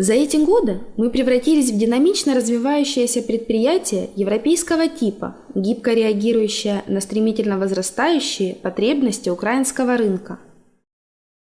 За эти годы мы превратились в динамично развивающееся предприятие европейского типа, гибко реагирующее на стремительно возрастающие потребности украинского рынка –